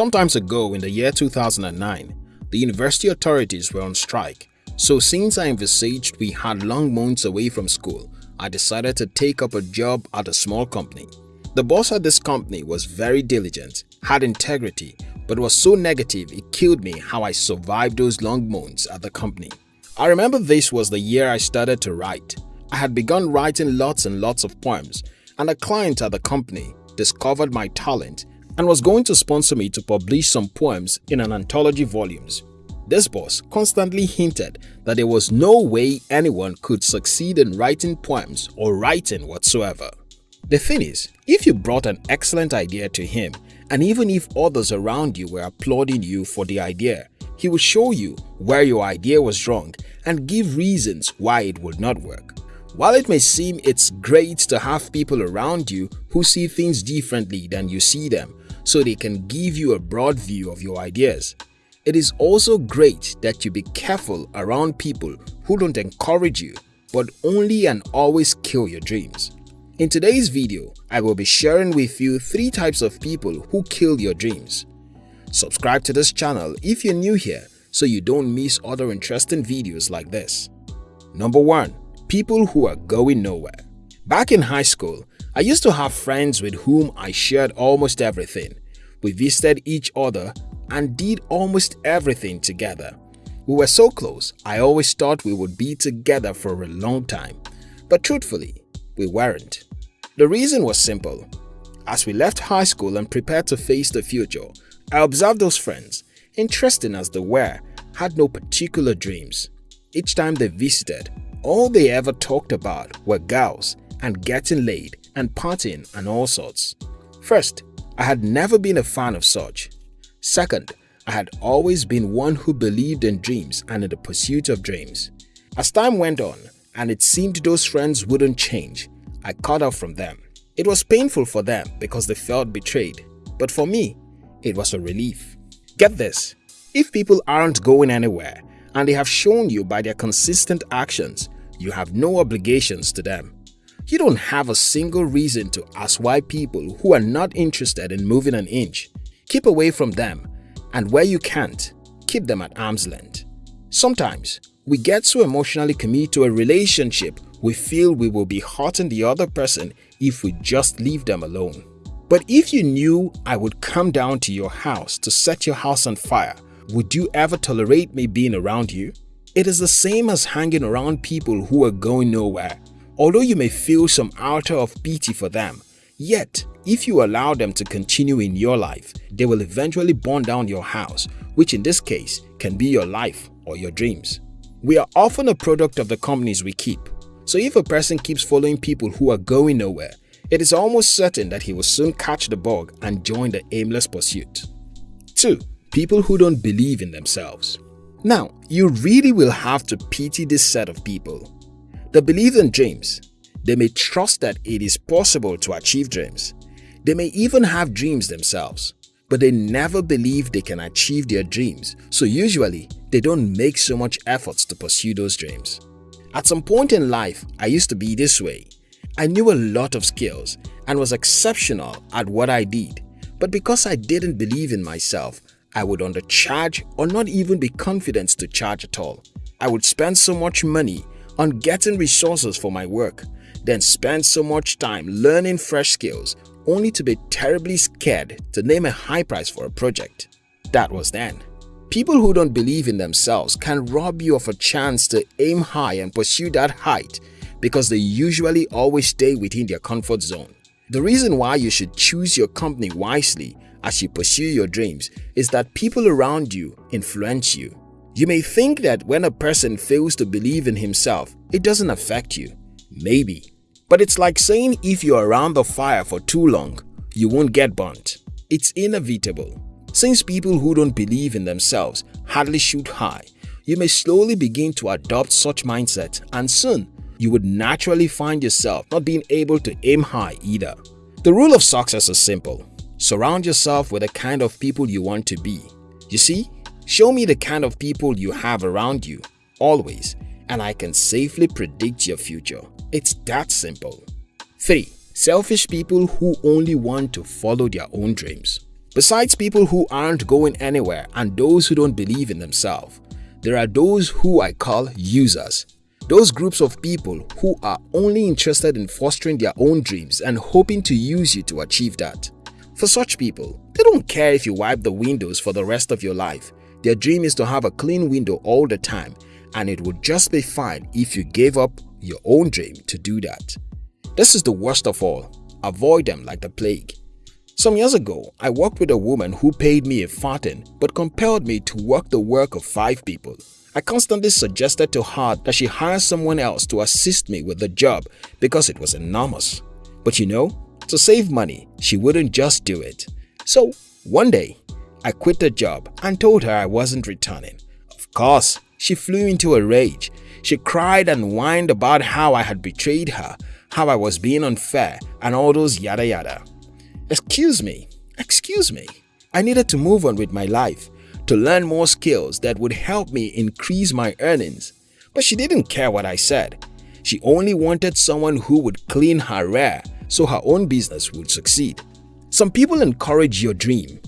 Sometimes ago in the year 2009, the university authorities were on strike, so since I envisaged we had long months away from school, I decided to take up a job at a small company. The boss at this company was very diligent, had integrity, but was so negative it killed me how I survived those long months at the company. I remember this was the year I started to write. I had begun writing lots and lots of poems and a client at the company discovered my talent and was going to sponsor me to publish some poems in an anthology volumes. This boss constantly hinted that there was no way anyone could succeed in writing poems or writing whatsoever. The thing is, if you brought an excellent idea to him and even if others around you were applauding you for the idea, he would show you where your idea was wrong and give reasons why it would not work. While it may seem it's great to have people around you who see things differently than you see them so they can give you a broad view of your ideas, it is also great that you be careful around people who don't encourage you but only and always kill your dreams. In today's video, I will be sharing with you 3 types of people who kill your dreams. Subscribe to this channel if you're new here so you don't miss other interesting videos like this. Number 1 people who are going nowhere. Back in high school, I used to have friends with whom I shared almost everything. We visited each other and did almost everything together. We were so close, I always thought we would be together for a long time. But truthfully, we weren't. The reason was simple. As we left high school and prepared to face the future, I observed those friends, interesting as they were, had no particular dreams. Each time they visited, all they ever talked about were girls and getting laid and partying and all sorts. First, I had never been a fan of such. Second, I had always been one who believed in dreams and in the pursuit of dreams. As time went on and it seemed those friends wouldn't change, I cut off from them. It was painful for them because they felt betrayed, but for me, it was a relief. Get this, if people aren't going anywhere and they have shown you by their consistent actions you have no obligations to them. You don't have a single reason to ask why people who are not interested in moving an inch. Keep away from them and where you can't, keep them at arm's length. Sometimes, we get so emotionally committed to a relationship we feel we will be hurting the other person if we just leave them alone. But if you knew I would come down to your house to set your house on fire would you ever tolerate me being around you? It is the same as hanging around people who are going nowhere. Although you may feel some outer of pity for them, yet if you allow them to continue in your life, they will eventually burn down your house, which in this case can be your life or your dreams. We are often a product of the companies we keep. So if a person keeps following people who are going nowhere, it is almost certain that he will soon catch the bug and join the aimless pursuit. 2 people who don't believe in themselves. Now, you really will have to pity this set of people. They believe in dreams. They may trust that it is possible to achieve dreams. They may even have dreams themselves, but they never believe they can achieve their dreams, so usually they don't make so much efforts to pursue those dreams. At some point in life, I used to be this way. I knew a lot of skills and was exceptional at what I did, but because I didn't believe in myself, I would undercharge or not even be confident to charge at all. I would spend so much money on getting resources for my work, then spend so much time learning fresh skills only to be terribly scared to name a high price for a project. That was then. People who don't believe in themselves can rob you of a chance to aim high and pursue that height because they usually always stay within their comfort zone. The reason why you should choose your company wisely as you pursue your dreams is that people around you influence you. You may think that when a person fails to believe in himself, it doesn't affect you. Maybe. But it's like saying if you're around the fire for too long, you won't get burnt. It's inevitable. Since people who don't believe in themselves hardly shoot high, you may slowly begin to adopt such mindset and soon you would naturally find yourself not being able to aim high either. The rule of success is simple. Surround yourself with the kind of people you want to be. You see, show me the kind of people you have around you, always, and I can safely predict your future. It's that simple. 3. Selfish people who only want to follow their own dreams. Besides people who aren't going anywhere and those who don't believe in themselves, there are those who I call users. Those groups of people who are only interested in fostering their own dreams and hoping to use you to achieve that. For such people, they don't care if you wipe the windows for the rest of your life. Their dream is to have a clean window all the time and it would just be fine if you gave up your own dream to do that. This is the worst of all. Avoid them like the plague. Some years ago, I worked with a woman who paid me a farthing but compelled me to work the work of five people. I constantly suggested to her that she hire someone else to assist me with the job because it was enormous. But you know, to save money, she wouldn't just do it. So, one day, I quit the job and told her I wasn't returning. Of course, she flew into a rage. She cried and whined about how I had betrayed her, how I was being unfair, and all those yada yada. Excuse me, excuse me. I needed to move on with my life, to learn more skills that would help me increase my earnings. But she didn't care what I said. She only wanted someone who would clean her rear so her own business would succeed. Some people encourage your dream,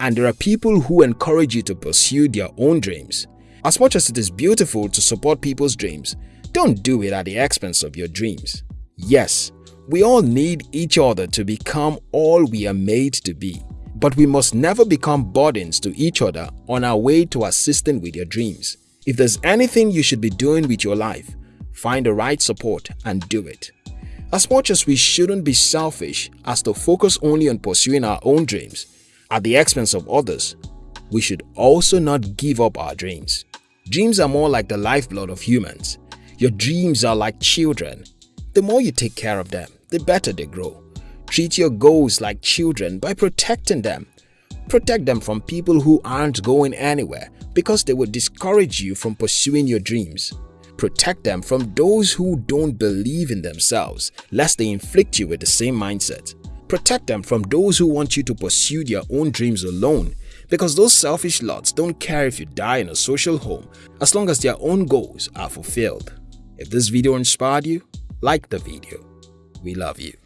and there are people who encourage you to pursue their own dreams. As much as it is beautiful to support people's dreams, don't do it at the expense of your dreams. Yes, we all need each other to become all we are made to be, but we must never become burdens to each other on our way to assisting with your dreams. If there's anything you should be doing with your life, find the right support and do it. As much as we shouldn't be selfish as to focus only on pursuing our own dreams at the expense of others, we should also not give up our dreams. Dreams are more like the lifeblood of humans. Your dreams are like children. The more you take care of them, the better they grow. Treat your goals like children by protecting them. Protect them from people who aren't going anywhere because they will discourage you from pursuing your dreams. Protect them from those who don't believe in themselves, lest they inflict you with the same mindset. Protect them from those who want you to pursue their own dreams alone because those selfish lots don't care if you die in a social home as long as their own goals are fulfilled. If this video inspired you, like the video. We love you.